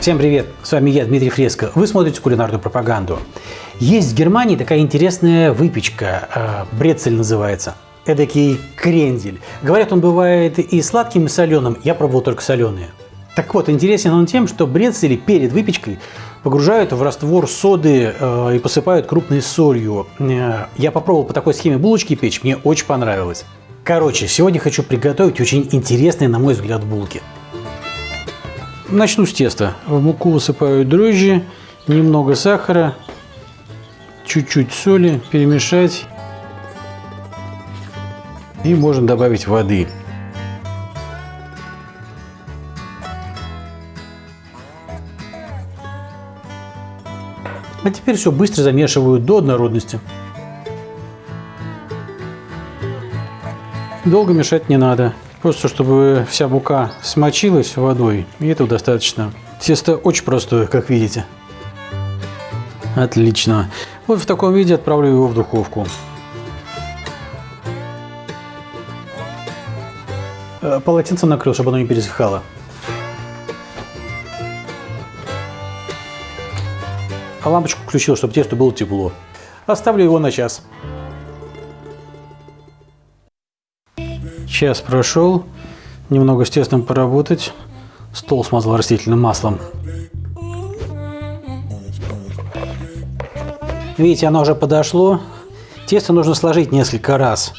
Всем привет! С вами я, Дмитрий Фреско. Вы смотрите кулинарную пропаганду. Есть в Германии такая интересная выпечка, э, брецель называется. Эдакий крендель. Говорят, он бывает и сладким, и соленым. Я пробовал только соленые. Так вот, интересен он тем, что брецели перед выпечкой погружают в раствор соды э, и посыпают крупной солью. Э, я попробовал по такой схеме булочки печь, мне очень понравилось. Короче, сегодня хочу приготовить очень интересные, на мой взгляд, булки. Начну с теста. В муку высыпаю дрожжи, немного сахара, чуть-чуть соли, перемешать. И можно добавить воды. А теперь все быстро замешиваю до однородности. Долго мешать не надо. Просто чтобы вся мука смочилась водой, и этого достаточно. Тесто очень простое, как видите. Отлично. Вот в таком виде отправлю его в духовку. Э, полотенце накрыл, чтобы оно не пересыхало. А лампочку включил, чтобы тесто было тепло. Оставлю его на час. Час прошел, немного с тестом поработать. Стол смазал растительным маслом. Видите, оно уже подошло. Тесто нужно сложить несколько раз.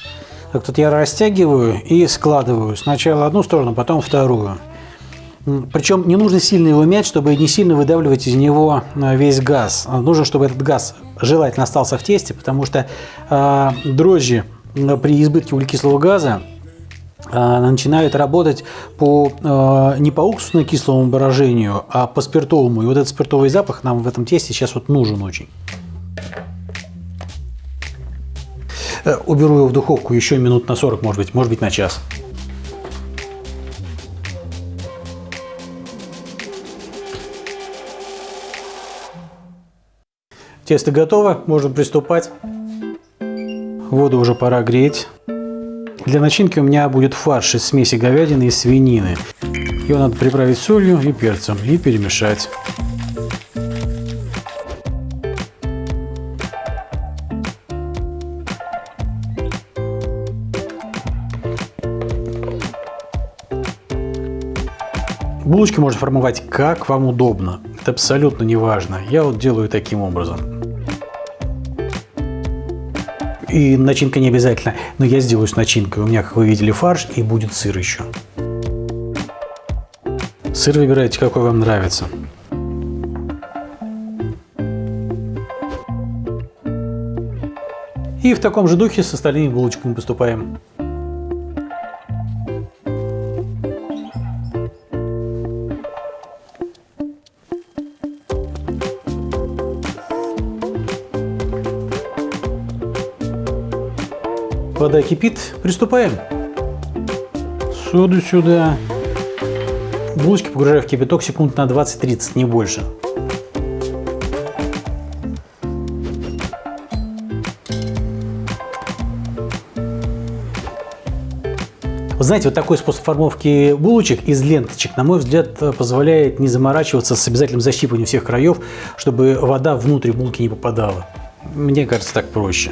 Так тут я растягиваю и складываю. Сначала одну сторону, потом вторую. Причем не нужно сильно его мять, чтобы не сильно выдавливать из него а, весь газ. Нужно, чтобы этот газ желательно остался в тесте, потому что э, дрожжи при избытке углекислого газа а, начинают работать по, а, не по уксусно-кислому брожению, а по спиртовому. И вот этот спиртовый запах нам в этом тесте сейчас вот нужен очень. Э, уберу его в духовку еще минут на 40, может быть, может быть на час. Тесто готово, можно приступать. Воду уже пора греть. Для начинки у меня будет фарш из смеси говядины и свинины. Его надо приправить солью и перцем и перемешать. Булочки можно формовать как вам удобно. Это абсолютно не важно. Я вот делаю таким образом. И начинка не обязательно, но я сделаю с начинкой. У меня, как вы видели, фарш и будет сыр еще. Сыр выбирайте, какой вам нравится. И в таком же духе с остальными булочками поступаем. Вода кипит, приступаем. Соду сюда. Булочки погружаю в кипяток секунд на 20-30, не больше. Вы знаете, вот такой способ формовки булочек из ленточек, на мой взгляд, позволяет не заморачиваться с обязательным защипыванием всех краев, чтобы вода внутрь булки не попадала. Мне кажется, так проще.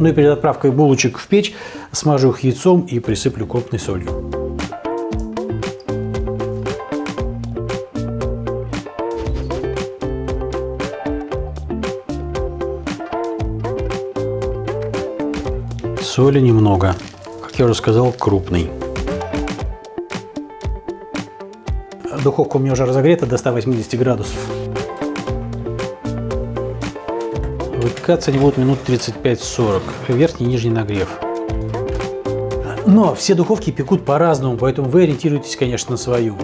Ну и перед отправкой булочек в печь смажу их яйцом и присыплю крупной солью. Соли немного, как я уже сказал, крупный. Духовка у меня уже разогрета до 180 градусов. Выпекаться они будут минут 35-40. Верхний и нижний нагрев. Но все духовки пекут по-разному, поэтому вы ориентируетесь, конечно, на свою.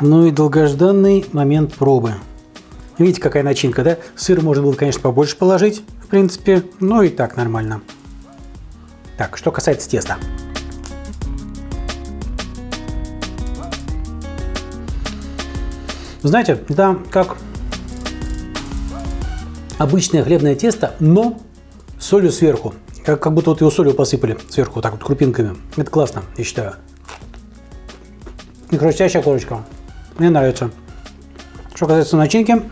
Ну и долгожданный момент пробы. Видите, какая начинка, да? Сыр можно было, конечно, побольше положить, в принципе, но и так нормально. Так, что касается теста. Знаете, это как обычное хлебное тесто, но солью сверху. Как, как будто вот его солью посыпали сверху, вот так вот крупинками. Это классно, я считаю. И хрустящая корочка. Мне нравится. Что касается начинки.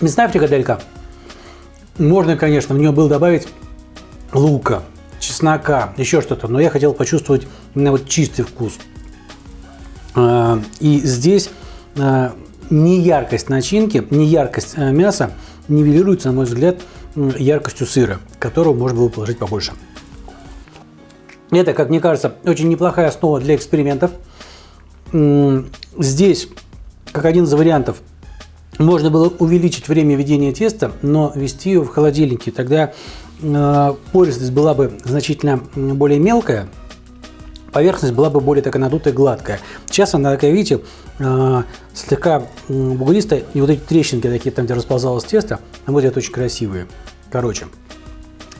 Мясная фрикаделька. Можно, конечно, в нее было добавить лука, чеснока, еще что-то, но я хотел почувствовать именно вот чистый вкус. А, и здесь а, не яркость начинки, не яркость а, мяса нивелируется, на мой взгляд, яркостью сыра, которого можно было положить побольше. Это, как мне кажется, очень неплохая основа для экспериментов. Здесь, как один из вариантов, можно было увеличить время ведения теста, но вести его в холодильнике. Тогда э, пористость была бы значительно более мелкая, поверхность была бы более такая надутая, гладкая. Сейчас она такая, видите, э, слегка бугристая, и вот эти трещинки такие, там, где расползалось тесто, на мой взгляд, очень красивые. Короче,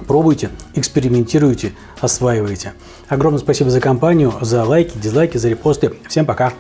пробуйте, экспериментируйте, осваивайте. Огромное спасибо за компанию, за лайки, дизлайки, за репосты. Всем пока!